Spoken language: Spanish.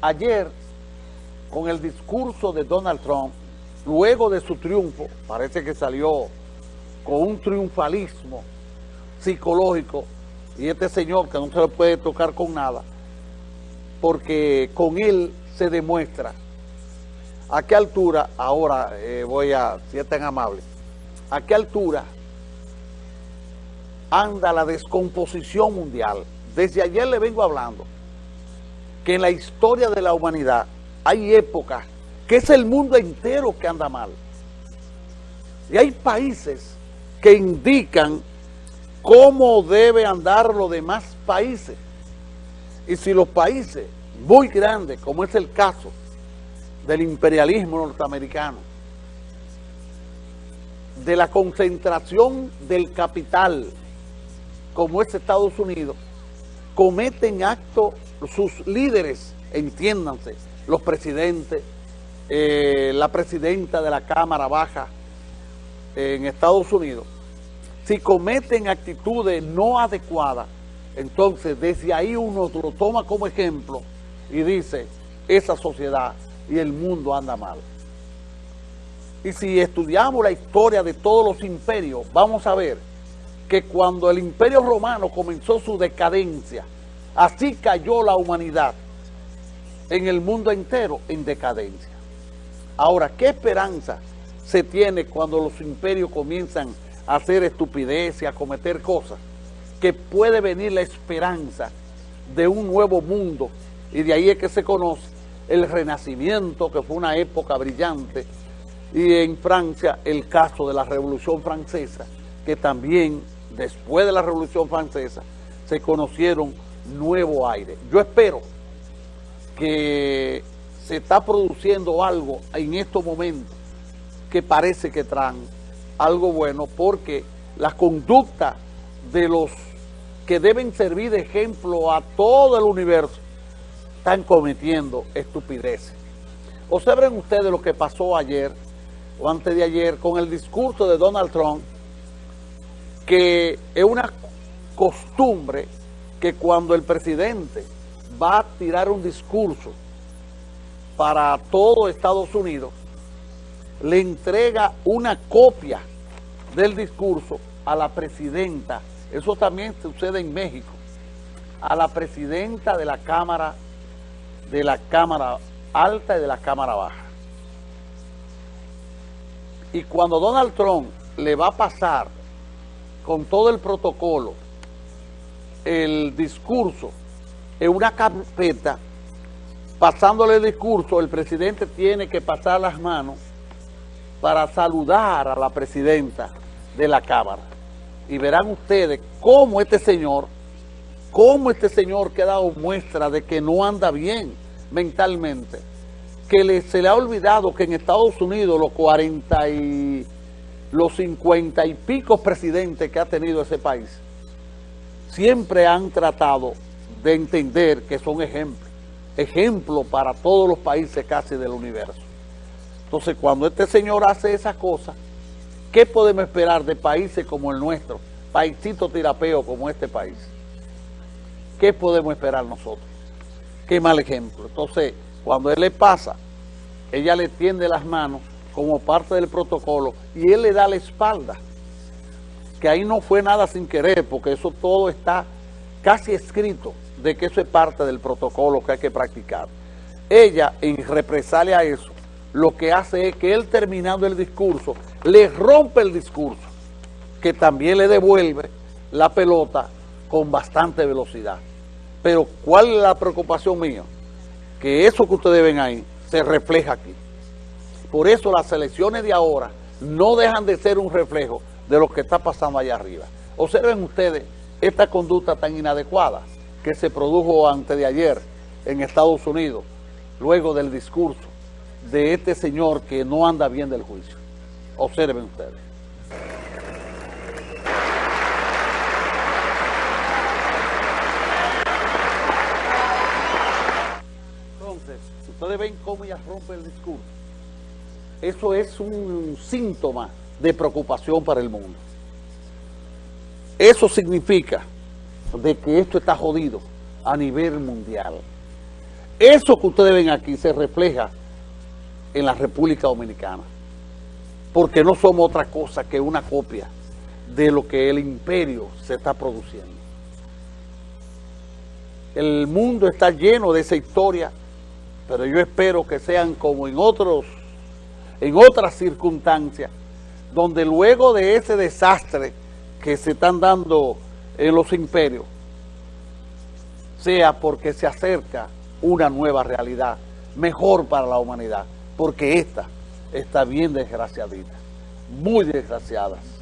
ayer, con el discurso de Donald Trump, luego de su triunfo, parece que salió con un triunfalismo psicológico, y este señor que no se le puede tocar con nada, porque con él se demuestra a qué altura, ahora eh, voy a, si es tan amable, a qué altura anda la descomposición mundial. Desde ayer le vengo hablando que en la historia de la humanidad hay épocas que es el mundo entero que anda mal. Y hay países que indican cómo debe andar los demás países. Y si los países muy grandes, como es el caso del imperialismo norteamericano, de la concentración del capital, como es Estados Unidos, cometen actos sus líderes, entiéndanse, los presidentes, eh, la presidenta de la Cámara Baja en Estados Unidos, si cometen actitudes no adecuadas, entonces desde ahí uno lo toma como ejemplo y dice, esa sociedad y el mundo anda mal. Y si estudiamos la historia de todos los imperios, vamos a ver que cuando el imperio romano comenzó su decadencia, así cayó la humanidad en el mundo entero en decadencia. Ahora, ¿qué esperanza se tiene cuando los imperios comienzan a hacer estupideces, a cometer cosas? Que puede venir la esperanza de un nuevo mundo y de ahí es que se conoce el Renacimiento, que fue una época brillante, y en Francia el caso de la Revolución Francesa, que también después de la Revolución Francesa se conocieron nuevo aire. Yo espero que se está produciendo algo en estos momentos que parece que traen algo bueno porque la conducta de los que deben servir de ejemplo a todo el universo están cometiendo estupideces. Observen ustedes lo que pasó ayer o antes de ayer con el discurso de Donald Trump que es una costumbre que cuando el presidente va a tirar un discurso para todo Estados Unidos, le entrega una copia del discurso a la presidenta, eso también sucede en México, a la presidenta de la Cámara, de la Cámara Alta y de la Cámara Baja. Y cuando Donald Trump le va a pasar con todo el protocolo el discurso en una carpeta, pasándole el discurso, el presidente tiene que pasar las manos para saludar a la presidenta de la Cámara. Y verán ustedes cómo este señor, cómo este señor que ha dado muestra de que no anda bien mentalmente, que se le ha olvidado que en Estados Unidos los 40 y los 50 y pico presidentes que ha tenido ese país, siempre han tratado de entender que son ejemplos, ejemplos para todos los países casi del universo. Entonces, cuando este señor hace esas cosas, ¿qué podemos esperar de países como el nuestro, paisito tirapeo como este país? ¿Qué podemos esperar nosotros? Qué mal ejemplo. Entonces, cuando él le pasa, ella le tiende las manos como parte del protocolo y él le da la espalda que ahí no fue nada sin querer, porque eso todo está casi escrito de que eso es parte del protocolo que hay que practicar. Ella, en represalia a eso, lo que hace es que él terminando el discurso, le rompe el discurso, que también le devuelve la pelota con bastante velocidad. Pero, ¿cuál es la preocupación mía? Que eso que ustedes ven ahí se refleja aquí. Por eso las elecciones de ahora no dejan de ser un reflejo de lo que está pasando allá arriba. Observen ustedes esta conducta tan inadecuada que se produjo antes de ayer en Estados Unidos, luego del discurso de este señor que no anda bien del juicio. Observen ustedes. Entonces, ustedes ven cómo ella rompe el discurso. Eso es un síntoma de preocupación para el mundo. Eso significa de que esto está jodido a nivel mundial. eso que ustedes ven aquí se refleja en la República Dominicana, porque no somos otra cosa que una copia de lo que el imperio se está produciendo. El mundo está lleno de esa historia, pero yo espero que sean como en otros, en otras circunstancias, donde luego de ese desastre que se están dando en los imperios, sea porque se acerca una nueva realidad, mejor para la humanidad, porque esta está bien desgraciadita, muy desgraciada.